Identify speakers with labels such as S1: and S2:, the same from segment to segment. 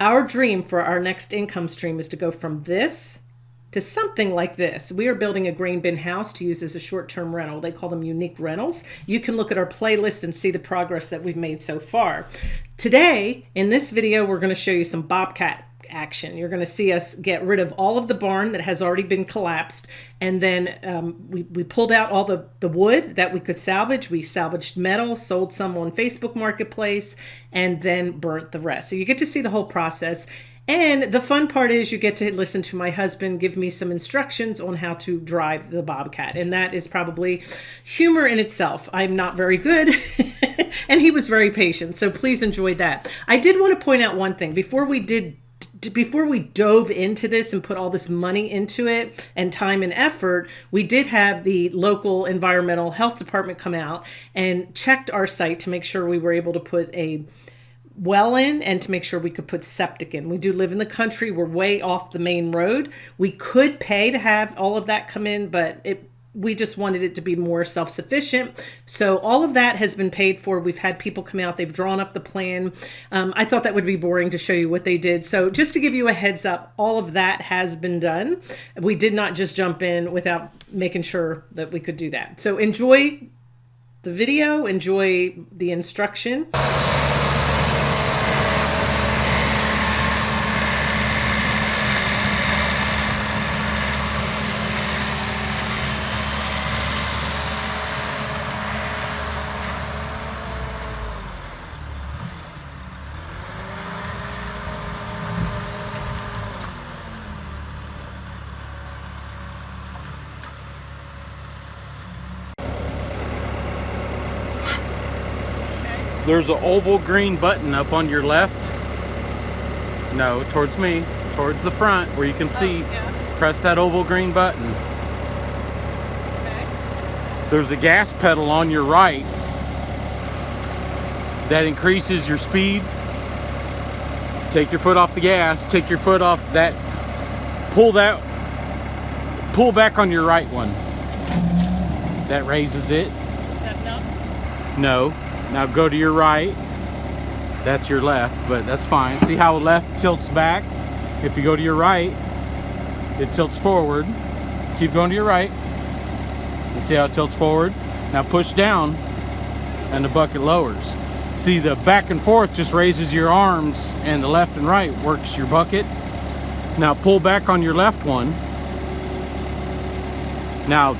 S1: Our dream for our next income stream is to go from this to something like this. We are building a grain bin house to use as a short-term rental. They call them unique rentals. You can look at our playlist and see the progress that we've made so far. Today, in this video, we're going to show you some Bobcat action. You're going to see us get rid of all of the barn that has already been collapsed. And then um, we, we pulled out all the, the wood that we could salvage. We salvaged metal, sold some on Facebook Marketplace, and then burnt the rest. So you get to see the whole process. And the fun part is you get to listen to my husband give me some instructions on how to drive the Bobcat. And that is probably humor in itself. I'm not very good. and he was very patient. So please enjoy that. I did want to point out one thing before we did before we dove into this and put all this money into it and time and effort, we did have the local environmental health department come out and checked our site to make sure we were able to put a well in and to make sure we could put septic in. We do live in the country. We're way off the main road. We could pay to have all of that come in, but it we just wanted it to be more self-sufficient. So all of that has been paid for. We've had people come out, they've drawn up the plan. Um, I thought that would be boring to show you what they did. So just to give you a heads up, all of that has been done. We did not just jump in without making sure that we could do that. So enjoy the video, enjoy the instruction.
S2: There's an oval green button up on your left. No, towards me, towards the front where you can oh, see. Oh, yeah. Press that oval green button. Okay. There's a gas pedal on your right that increases your speed. Take your foot off the gas, take your foot off that, pull that, pull back on your right one. That raises it.
S1: Is that?
S2: No. Now go to your right. That's your left, but that's fine. See how left tilts back? If you go to your right, it tilts forward. Keep going to your right. You see how it tilts forward? Now push down and the bucket lowers. See the back and forth just raises your arms and the left and right works your bucket. Now pull back on your left one. Now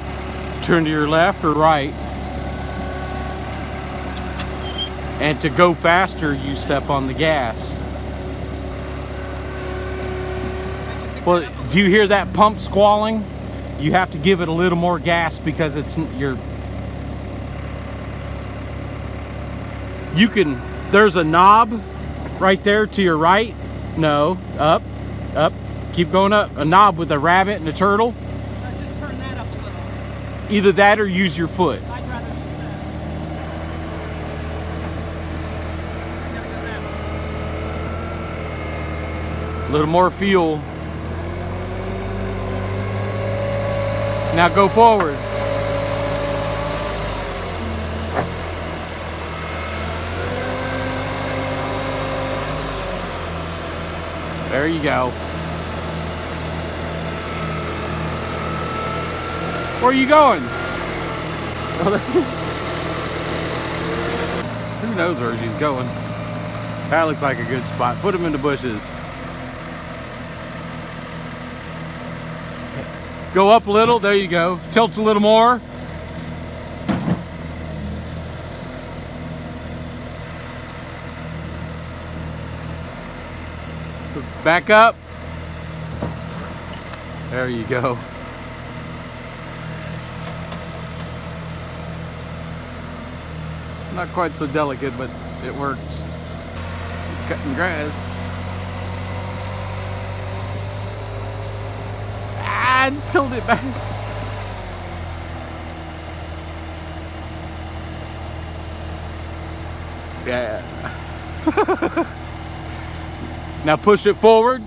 S2: turn to your left or right and to go faster you step on the gas. Well do you hear that pump squalling? You have to give it a little more gas because it's your you can there's a knob right there to your right. No up up keep going up. A knob with a rabbit and a turtle.
S1: Just turn that up a little.
S2: Either that or use your foot little more fuel. Now go forward. There you go. Where are you going? Who knows where she's going? That looks like a good spot. Put him in the bushes. Go up a little, there you go. Tilt a little more. Back up. There you go. Not quite so delicate, but it works. Cutting grass. And tilt it back. Yeah. now push it forward.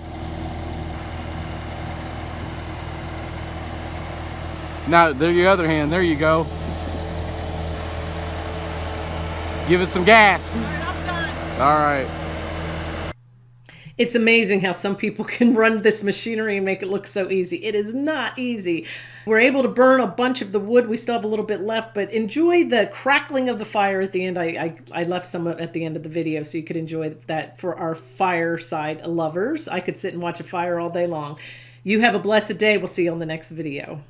S2: Now, there your other hand. There you go. Give it some gas. All right.
S1: It's amazing how some people can run this machinery and make it look so easy. It is not easy. We're able to burn a bunch of the wood. We still have a little bit left, but enjoy the crackling of the fire at the end. I, I, I left some at the end of the video so you could enjoy that for our fireside lovers. I could sit and watch a fire all day long. You have a blessed day. We'll see you on the next video.